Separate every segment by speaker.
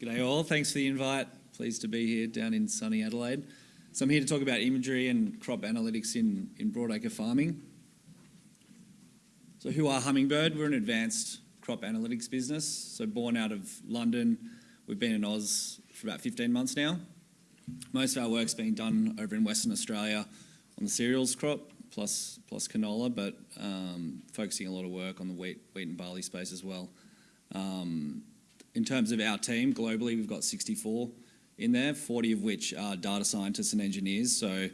Speaker 1: G'day all, thanks for the invite. Pleased to be here down in sunny Adelaide. So I'm here to talk about imagery and crop analytics in, in broadacre farming. So who are Hummingbird? We're an advanced crop analytics business. So born out of London, we've been in Oz for about 15 months now. Most of our work's being done over in Western Australia on the cereals crop, plus, plus canola, but um, focusing a lot of work on the wheat, wheat and barley space as well. Um, in terms of our team, globally, we've got 64 in there, 40 of which are data scientists and engineers. So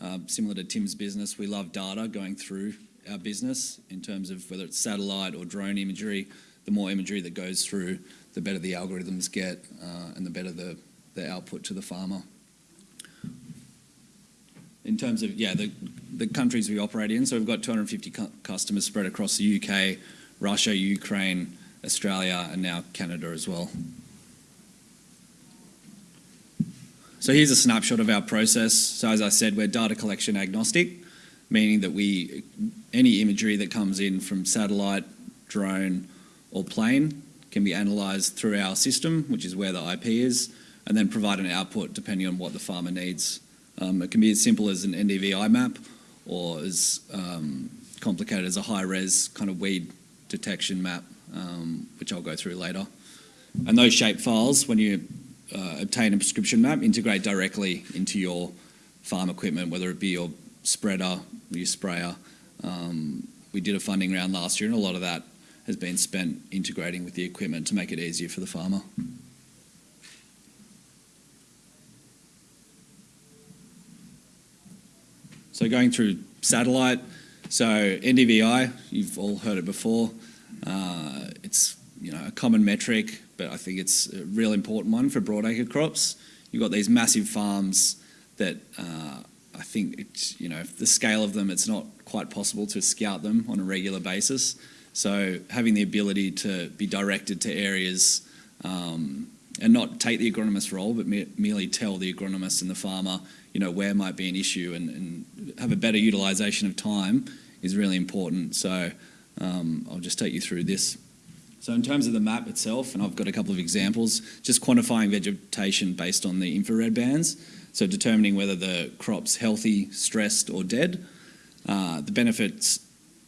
Speaker 1: uh, similar to Tim's business, we love data going through our business in terms of whether it's satellite or drone imagery. The more imagery that goes through, the better the algorithms get uh, and the better the, the output to the farmer. In terms of, yeah, the, the countries we operate in, so we've got 250 cu customers spread across the UK, Russia, Ukraine, Australia, and now Canada as well. So here's a snapshot of our process. So as I said, we're data collection agnostic, meaning that we, any imagery that comes in from satellite, drone, or plane can be analysed through our system, which is where the IP is, and then provide an output depending on what the farmer needs. Um, it can be as simple as an NDVI map or as um, complicated as a high-res kind of weed detection map um, which I'll go through later. And those shape files, when you uh, obtain a prescription map, integrate directly into your farm equipment, whether it be your spreader, your sprayer. Um, we did a funding round last year and a lot of that has been spent integrating with the equipment to make it easier for the farmer. So going through satellite, so NDVI, you've all heard it before. Uh, it's you know a common metric, but I think it's a real important one for broadacre crops. You've got these massive farms that uh, I think it's, you know the scale of them, it's not quite possible to scout them on a regular basis. So having the ability to be directed to areas um, and not take the agronomist role, but me merely tell the agronomist and the farmer, you know, where might be an issue and, and have a better utilisation of time is really important. So um, I'll just take you through this. So in terms of the map itself, and I've got a couple of examples, just quantifying vegetation based on the infrared bands, so determining whether the crop's healthy, stressed or dead. Uh, the benefits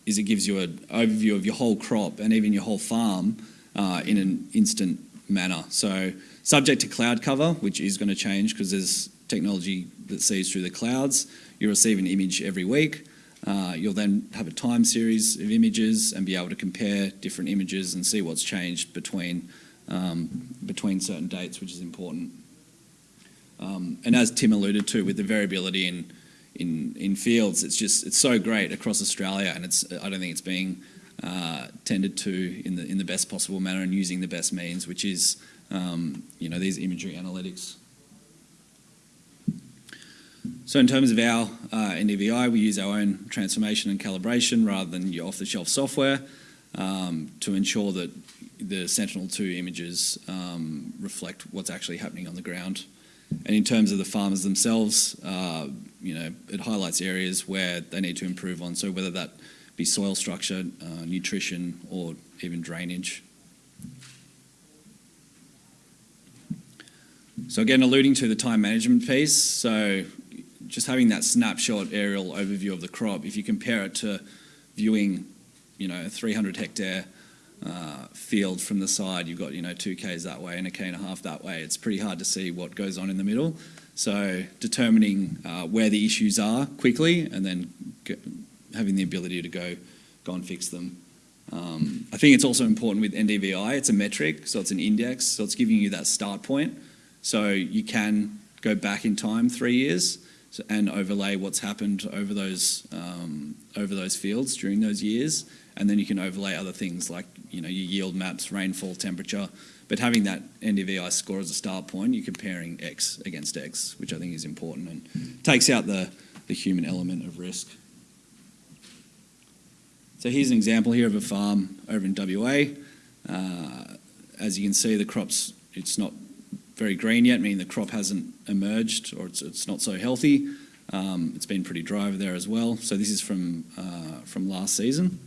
Speaker 1: is it gives you an overview of your whole crop and even your whole farm uh, in an instant manner. So subject to cloud cover, which is going to change because there's technology that sees through the clouds, you receive an image every week. Uh, you'll then have a time series of images and be able to compare different images and see what's changed between, um, between certain dates, which is important. Um, and as Tim alluded to, with the variability in, in, in fields, it's just, it's so great across Australia and it's, I don't think it's being uh, tended to in the, in the best possible manner and using the best means, which is, um, you know, these imagery analytics. So in terms of our uh, NDVI, we use our own transformation and calibration rather than your off-the-shelf software um, to ensure that the Sentinel-2 images um, reflect what's actually happening on the ground. And in terms of the farmers themselves, uh, you know, it highlights areas where they need to improve on. So whether that be soil structure, uh, nutrition, or even drainage. So again, alluding to the time management piece, so just having that snapshot aerial overview of the crop, if you compare it to viewing, you know, a 300 hectare uh, field from the side, you've got, you know, two Ks that way and a K and a half that way. It's pretty hard to see what goes on in the middle. So determining uh, where the issues are quickly and then having the ability to go, go and fix them. Um, I think it's also important with NDVI, it's a metric, so it's an index, so it's giving you that start point. So you can go back in time three years and overlay what's happened over those um, over those fields during those years, and then you can overlay other things like you know your yield maps, rainfall, temperature. But having that NDVI score as a start point, you're comparing X against X, which I think is important and takes out the the human element of risk. So here's an example here of a farm over in WA. Uh, as you can see, the crops, it's not very green yet, meaning the crop hasn't emerged or it's, it's not so healthy. Um, it's been pretty dry over there as well. So this is from, uh, from last season.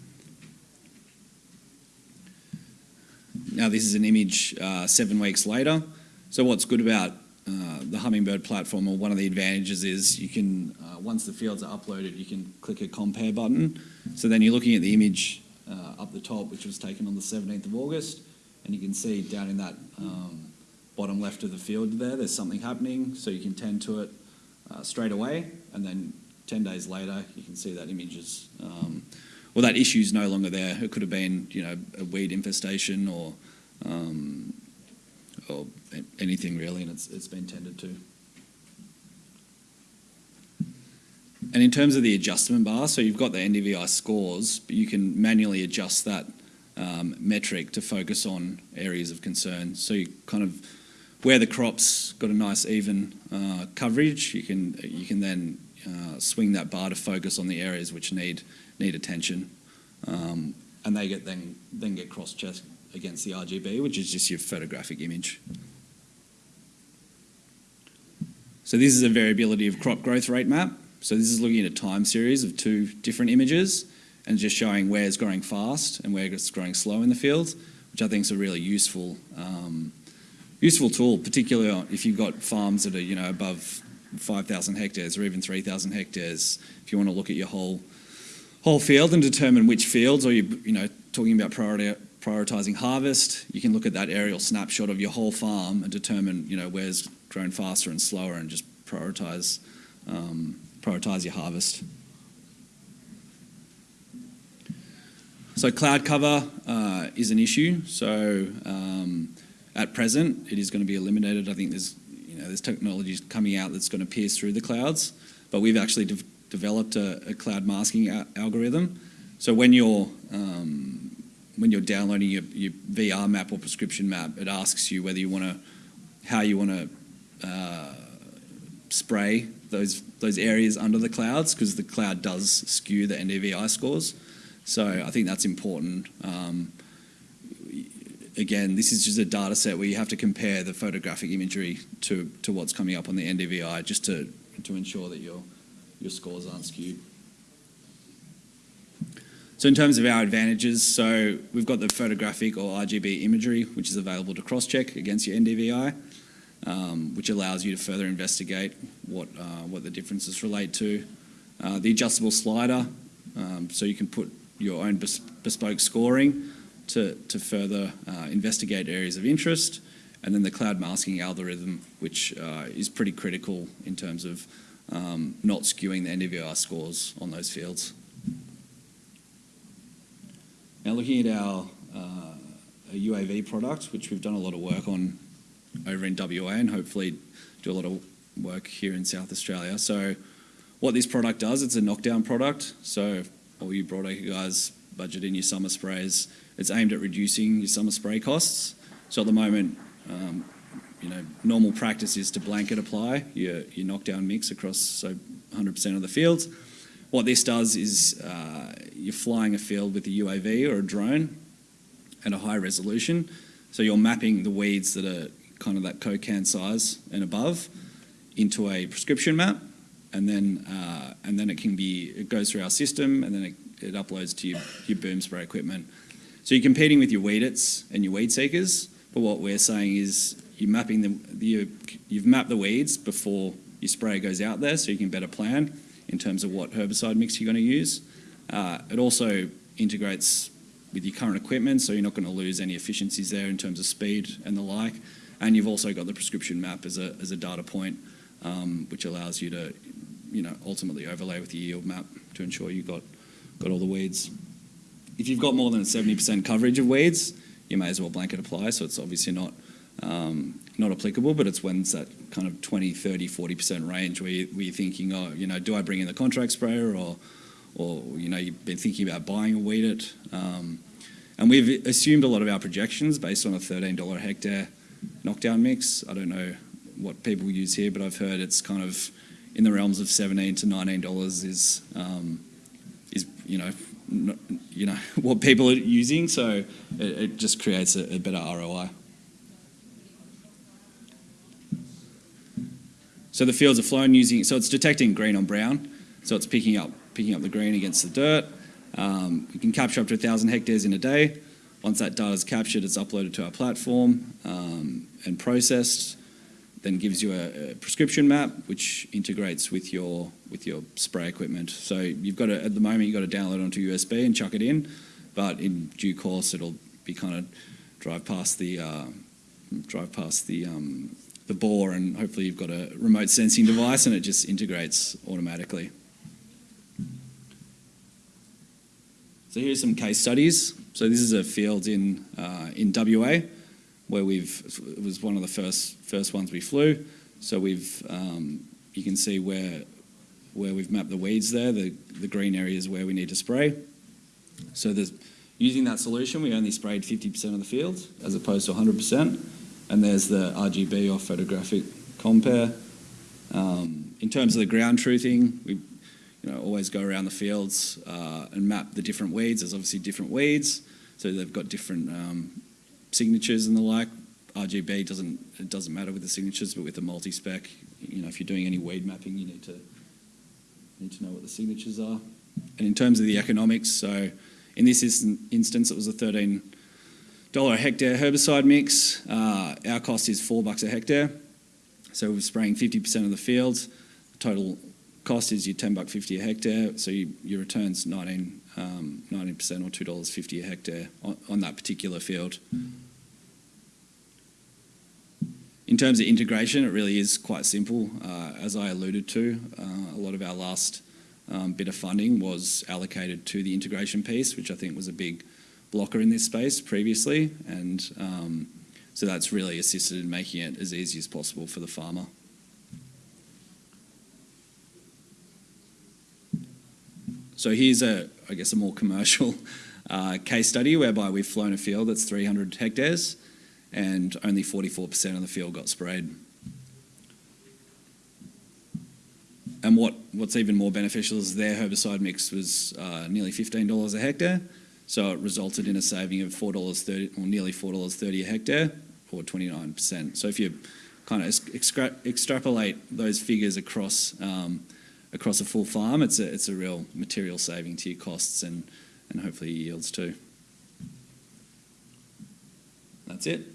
Speaker 1: Now this is an image uh, seven weeks later. So what's good about uh, the Hummingbird platform, or one of the advantages is you can, uh, once the fields are uploaded, you can click a compare button. So then you're looking at the image uh, up the top, which was taken on the 17th of August, and you can see down in that um, bottom left of the field there, there's something happening, so you can tend to it uh, straight away, and then 10 days later, you can see that image is, um, well, that issue is no longer there. It could have been, you know, a weed infestation or, um, or anything really, and it's, it's been tended to. And in terms of the adjustment bar, so you've got the NDVI scores, but you can manually adjust that um, metric to focus on areas of concern. So you kind of where the crop's got a nice even uh, coverage, you can you can then uh, swing that bar to focus on the areas which need need attention, um, and they get then then get cross-checked against the RGB, which is just your photographic image. So this is a variability of crop growth rate map. So this is looking at a time series of two different images and just showing where it's growing fast and where it's growing slow in the field, which I think is a really useful um, useful tool, particularly if you've got farms that are you know above 5,000 hectares or even 3,000 hectares. If you want to look at your whole whole field and determine which fields, or you you know talking about priority, prioritizing harvest, you can look at that aerial snapshot of your whole farm and determine you know where's grown faster and slower, and just prioritize um, prioritize your harvest. So cloud cover uh, is an issue. So um, at present, it is going to be eliminated. I think there's you know there's technologies coming out that's going to pierce through the clouds, but we've actually de developed a, a, cloud masking algorithm. So when you're um, when you're downloading your, your, VR map or prescription map, it asks you whether you want to how you want to uh, spray those those areas under the clouds because the cloud does skew the NDVI scores. So I think that's important. Um, again, this is just a data set where you have to compare the photographic imagery to, to what's coming up on the NDVI just to, to ensure that your, your scores aren't skewed. So in terms of our advantages, so we've got the photographic or RGB imagery, which is available to cross-check against your NDVI, um, which allows you to further investigate what, uh, what the differences relate to. Uh, the adjustable slider, um, so you can put your own bespoke scoring to, to further uh, investigate areas of interest, and then the cloud masking algorithm, which uh, is pretty critical in terms of um, not skewing the NDVI scores on those fields. Now looking at our uh, UAV product, which we've done a lot of work on over in WA and hopefully do a lot of work here in South Australia. So what this product does, it's a knockdown product. So all you broadacre guys budget in your summer sprays. It's aimed at reducing your summer spray costs. So at the moment, um, you know, normal practice is to blanket apply your, your knockdown mix across so 100% of the fields. What this does is uh, you're flying a field with a UAV or a drone at a high resolution. So you're mapping the weeds that are kind of that coke can size and above into a prescription map and then uh, and then it can be it goes through our system and then it, it uploads to your, your boom spray equipment. So you're competing with your WEED-ITs and your WeedSeekers, but what we're saying is you're mapping the, you, you've mapped the weeds before your spray goes out there, so you can better plan in terms of what herbicide mix you're going to use. Uh, it also integrates with your current equipment, so you're not going to lose any efficiencies there in terms of speed and the like. And you've also got the prescription map as a, as a data point, um, which allows you to you know, ultimately overlay with your yield map to ensure you've got, got all the weeds. If you've got more than 70% coverage of weeds, you may as well blanket apply, so it's obviously not um, not applicable, but it's when it's that kind of 20, 30, 40% range where, you, you're thinking, oh, you know, do I bring in the contract sprayer or, or you know, you've been thinking about buying a WEED-IT. Um, and we've assumed a lot of our projections based on a $13 a hectare knockdown mix. I don't know what people use here, but I've heard it's kind of in the realms of 17 to 19 dollars is um, is you know you know what people are using so it, it just creates a, a, better ROI so the fields are flown using so it's detecting green on brown. So it's picking up picking up the green against the dirt. Um, you can capture up to 1,000 hectares in a day. Once that data is captured it's uploaded to our platform um, and processed then gives you a, a prescription map which integrates with your with your spray equipment. So you've got to at the moment you've got to download onto USB and chuck it in, but in due course it'll be kind of drive past the uh, drive past the um, the bore and hopefully you've got a remote sensing device and it just integrates automatically. So here's some case studies. So this is a field in uh, in WA where we've it was one of the first first ones we flew. So we've um, you can see where where we've mapped the weeds there. The the green area is where we need to spray. So there's using that solution, we only sprayed 50% of the field as opposed to 100%. And there's the RGB or photographic compare. Um, in terms of the ground truthing, we you know, always go around the fields uh, and map the different weeds. There's obviously different weeds, so they've got different um, signatures and the like. RGB doesn't it doesn't matter with the signatures, but with the multi-spec, you know, if you're doing any weed mapping, you need to need to know what the signatures are. And in terms of the economics, so in this instance, it was a $13 a hectare herbicide mix. Uh, our cost is four bucks a hectare. So we're spraying 50% of the fields. Total cost is your 10 buck 50 a hectare. So you, your return's 19, um, 19% or $2.50 a hectare on, on that particular field. In terms of integration, it really is quite simple. Uh, as I alluded to, uh, a lot of our last um, bit of funding was allocated to the integration piece, which I think was a big blocker in this space previously. And um, so that's really assisted in making it as easy as possible for the farmer. So here's a, I guess, a more commercial uh, case study whereby we've flown a field that's 300 hectares and only 44% of the field got sprayed. And what, what's even more beneficial is their herbicide mix was uh, nearly $15 a hectare. So it resulted in a saving of $4.30 or nearly $4.30 a hectare or 29%. So if you kind of extra extrapolate those figures across um, across a full farm, it's a, it's a real material saving to your costs and, and hopefully yields too. That's it.